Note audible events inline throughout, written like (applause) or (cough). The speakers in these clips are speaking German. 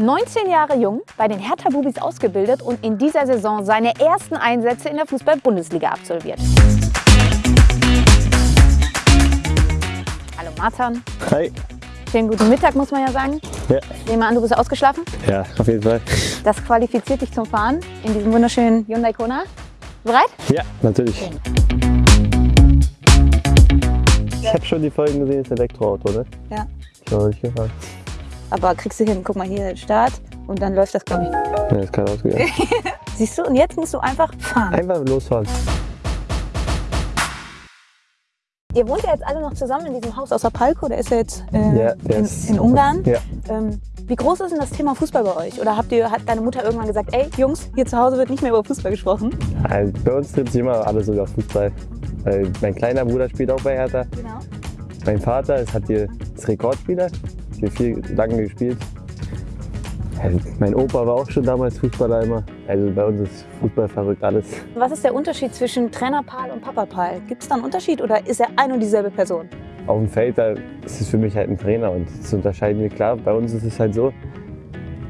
19 Jahre jung, bei den Hertha Bubis ausgebildet und in dieser Saison seine ersten Einsätze in der Fußball-Bundesliga absolviert. Hallo Martin. Hi. Schönen guten Mittag, muss man ja sagen. Ja. Ich nehme an, du bist ausgeschlafen. Ja, auf jeden Fall. Das qualifiziert dich zum Fahren in diesem wunderschönen Hyundai Kona. Bereit? Ja, natürlich. Ich habe schon die Folgen gesehen, das Elektroauto, ne? Ja. Ich habe noch nicht gefahren. Aber kriegst du hin. Guck mal hier, Start. Und dann läuft das, glaube ich. Ja, ist kein ausgegangen. (laughs) Siehst du? Und jetzt musst du einfach fahren. Einfach losfahren. Ihr wohnt ja jetzt alle noch zusammen in diesem Haus außer Palko. Der ist ja jetzt äh, Ja, in, in Ungarn. Ja. Ähm, wie groß ist denn das Thema Fußball bei euch? Oder habt ihr, hat deine Mutter irgendwann gesagt, ey Jungs, hier zu Hause wird nicht mehr über Fußball gesprochen? Also bei uns trifft sich immer alles über Fußball. Weil mein kleiner Bruder spielt auch bei Hertha. Genau. Mein Vater ist, hat hier ist Rekordspieler, hat hier viel lange gespielt. Also mein Opa war auch schon damals Fußballer immer. Also bei uns ist Fußball verrückt alles. Was ist der Unterschied zwischen Trainer Paul und Papa Paul? Gibt es da einen Unterschied oder ist er ein und dieselbe Person? Auf dem Feld, da ist es für mich halt ein Trainer und das unterscheiden wir klar. Bei uns ist es halt so,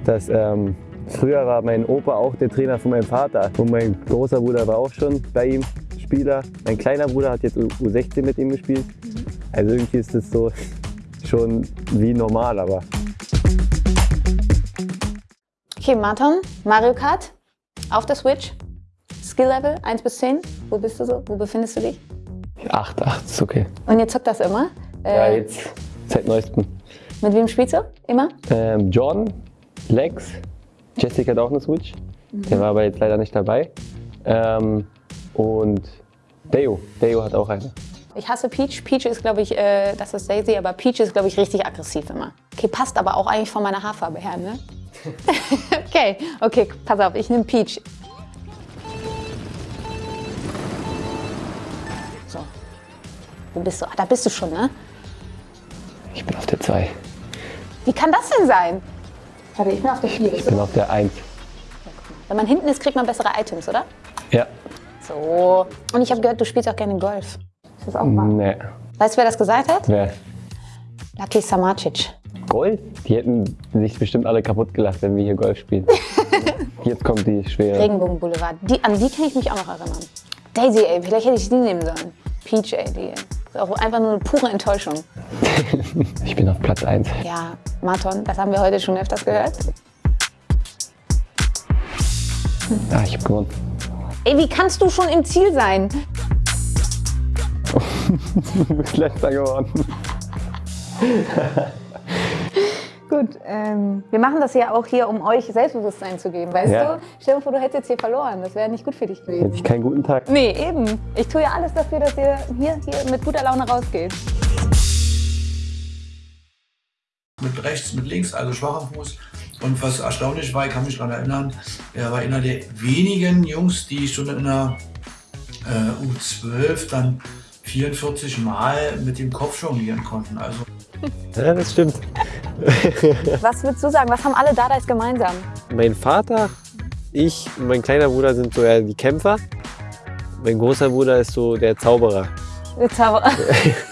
dass ähm, früher war mein Opa auch der Trainer von meinem Vater und mein großer Bruder war auch schon bei ihm Spieler. Mein kleiner Bruder hat jetzt U- U16 mit ihm gespielt. Also irgendwie ist es so schon wie normal, aber Okay, Martin, Mario Kart auf der Switch. Skill Level 1 bis 10. Wo bist du so? Wo befindest du dich? 8, 8 ist okay. Und ihr zockt das immer? Ja, Äh, jetzt seit neuestem. mit wem spielst du? Immer? Ähm, Jordan, Lex, Jessica hat auch eine Switch. Der war aber jetzt leider nicht dabei. Ähm, und Deo, Deo hat auch eine. Ich hasse Peach. Peach ist, glaube ich, äh, das ist Daisy, aber Peach ist, glaube ich, richtig aggressiv immer. Okay, passt aber auch eigentlich von meiner Haarfarbe her, ne? (laughs) okay, okay, pass auf, ich nehme Peach. So. Wo bist du? Ah, da bist du schon, ne? Ich bin auf der 2. Wie kann das denn sein? Warte, ich bin auf der 4. Ich bin auf der 1. Wenn man hinten ist, kriegt man bessere Items, oder? Ja. So. Und ich habe gehört, du spielst auch gerne Golf. Ist das auch wahr? Ne. Weißt du, wer das gesagt hat? Wer? Lucky Samacic. Golf? Die hätten sich bestimmt alle kaputt gelacht, wenn wir hier Golf spielen. (laughs) Jetzt kommt die schwere. Regenbogenboulevard. Die, an die kann ich mich auch noch erinnern. Daisy, ey, vielleicht hätte ich die nehmen sollen. Peach, ey, die ist auch einfach nur eine pure Enttäuschung. (laughs) Ich bin auf Platz 1. Ja, Marton, das haben wir heute schon öfters gehört. Ah, ich hab gewonnen. Ey, wie kannst du schon im Ziel sein? (laughs) Du bist letzter geworden. Gut, ähm, wir machen das ja auch hier, um euch Selbstbewusstsein zu geben, weißt Ja. du? Stell dir vor, du hättest jetzt hier verloren. Das wäre nicht gut für dich Hätte gewesen. ich keinen guten Tag. Nee, eben. Ich tue ja alles dafür, dass ihr hier, hier mit guter Laune rausgeht. mit rechts, mit links, also schwacher Fuß. Und was erstaunlich war, ich kann mich daran erinnern, er war einer der wenigen Jungs, die schon in der äh, U12 dann 44 Mal mit dem Kopf jonglieren konnten. Also Ja, das stimmt. (laughs) Was würdest du sagen? Was haben alle Dadais gemeinsam? Mein Vater, ich und mein kleiner Bruder sind so eher die Kämpfer. Mein großer Bruder ist so der Zauberer. Zauberer. (laughs)